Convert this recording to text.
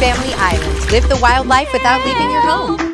Family Island. Live the wildlife without leaving your home.